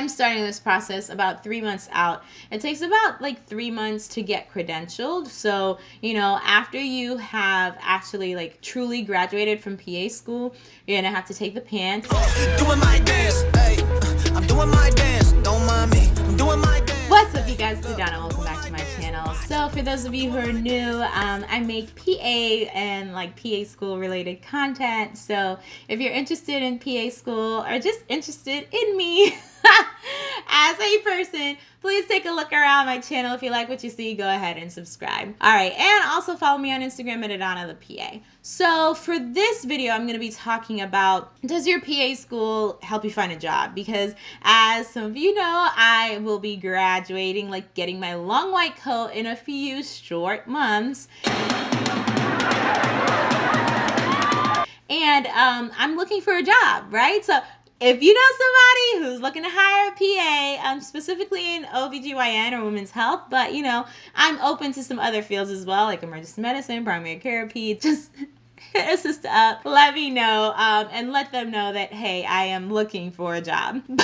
I'm starting this process about three months out. It takes about like three months to get credentialed. So, you know, after you have actually like truly graduated from PA school, you're gonna have to take the PANCE. Doing my dance, hey, I'm doing my dance, don't mind me, What's up you guys, it's Adana, welcome back to my channel. So for those of you who are new, um, I make PA and like PA school related content. So if you're interested in PA school or just interested in me, as a person, please take a look around my channel. If you like what you see, go ahead and subscribe. All right, and also follow me on Instagram at Adana the PA. So for this video, I'm going to be talking about does your PA school help you find a job? Because as some of you know, I will be graduating, like getting my long white coat in a few short months. And um, I'm looking for a job, right? So if you know somebody who's looking to hire a PA, um, specifically in OBGYN or women's health, but you know, I'm open to some other fields as well, like emergency medicine, primary care, peds, just hit a up, let me know, um, and let them know that, hey, I am looking for a job.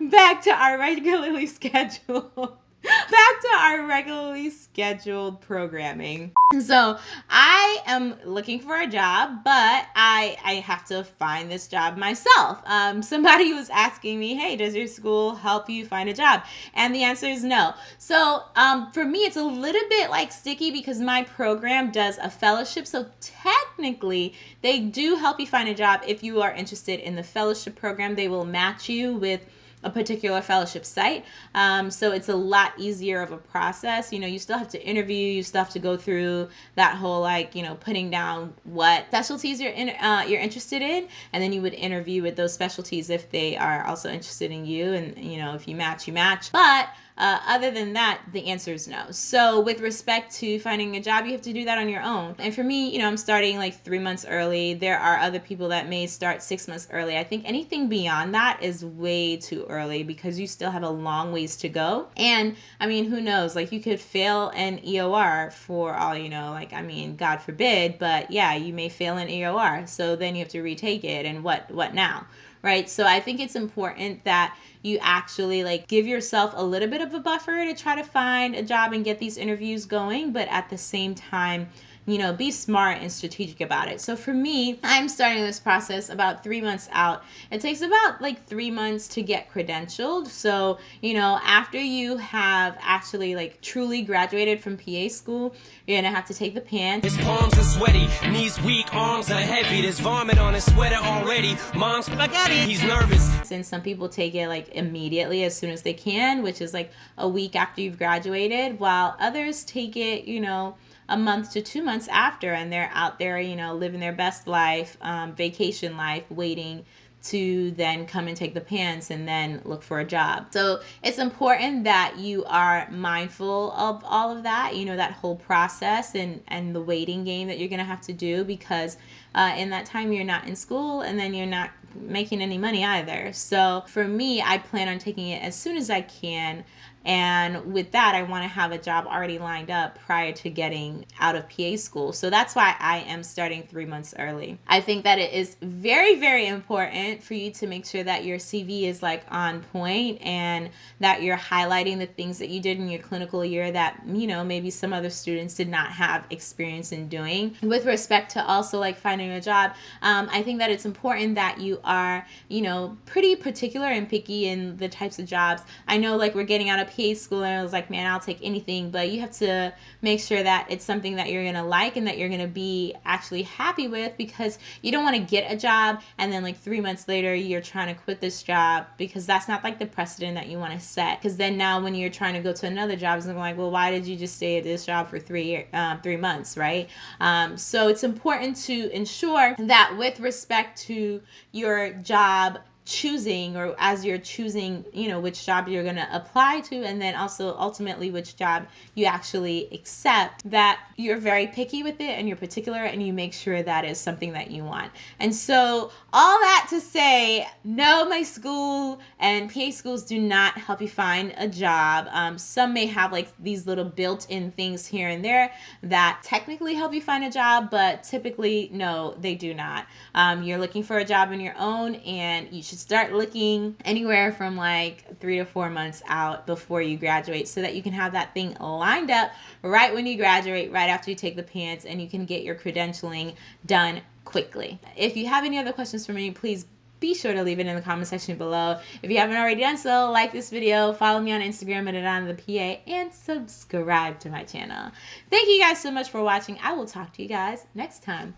But back to our regularly scheduled back to our regularly scheduled programming. So I am looking for a job, but I I have to find this job myself. Um, somebody was asking me, hey, does your school help you find a job? And the answer is no. So um, for me, it's a little bit like sticky because my program does a fellowship. So technically, they do help you find a job if you are interested in the fellowship program. They will match you with a particular fellowship site. Um, so it's a lot easier of a process. You know, you still have to interview, you still have to go through that whole like, you know, putting down what specialties you're in, uh, you're interested in, and then you would interview with those specialties if they are also interested in you, and you know, if you match, you match. But uh, other than that, the answer is no. So, with respect to finding a job, you have to do that on your own. And for me, you know, I'm starting like three months early. There are other people that may start six months early. I think anything beyond that is way too early because you still have a long ways to go. And I mean, who knows? Like, you could fail an EOR for all you know. Like, I mean, God forbid, but yeah, you may fail an EOR. So then you have to retake it. And what, what now? Right? So I think it's important that you actually like give yourself a little bit of a buffer to try to find a job and get these interviews going, but at the same time, you know, be smart and strategic about it. So for me, I'm starting this process about three months out. It takes about like three months to get credentialed. So, you know, after you have actually like truly graduated from PA school, you're gonna have to take the PANCE. His palms are sweaty, knees weak, arms are heavy. There's vomit on his sweater already. Mom's spaghetti. He's nervous. And some people take it like immediately as soon as they can, which is like a week after you've graduated, while others take it, you know, a month to two months after and they're out there you know living their best life um, vacation life waiting to then come and take the PANCE and then look for a job. So it's important that you are mindful of all of that, you know, that whole process and, and the waiting game that you're to have to do because uh, in that time you're not in school and then you're not making any money either. So for me, I plan on taking it as soon as I can. And with that, I want to have a job already lined up prior to getting out of PA school. So that's why I am starting three months early. I think that it is very, very important for you to make sure that your CV is like on point and that you're highlighting the things that you did in your clinical year that, you know, maybe some other students did not have experience in doing. With respect to also like finding a job, um, I think that it's important that you are, you know, pretty particular and picky in the types of jobs. I know like we're getting out of PA school and I was like, man, I'll take anything, but you have to make sure that it's something that you're going to like and that you're going to be actually happy with because you don't want to get a job and then like 3 months later you're trying to quit this job because that's not like the precedent that you want to set because then now when you're trying to go to another job it's like, well, why did you just stay at this job for 3 year, um, 3 months, right? Um, so it's important to ensure that with respect to your job choosing or as you're choosing you know which job you're going to apply to and then also ultimately which job you actually accept that you're very picky with it and you're particular and you make sure that is something that you want. And so all that to say no my school and pa schools do not help you find a job. Um, some may have like these little built-in things here and there that technically help you find a job but typically no they do not. Um, you're looking for a job on your own and you should should start looking anywhere from like three to four months out before you graduate so that you can have that thing lined up right when you graduate, right after you take the PANCE, and you can get your credentialing done quickly. If you have any other questions for me, please be sure to leave it in the comment section below. If you haven't already done so, like this video, follow me on Instagram at Adana the PA, and subscribe to my channel. Thank you guys so much for watching. I will talk to you guys next time.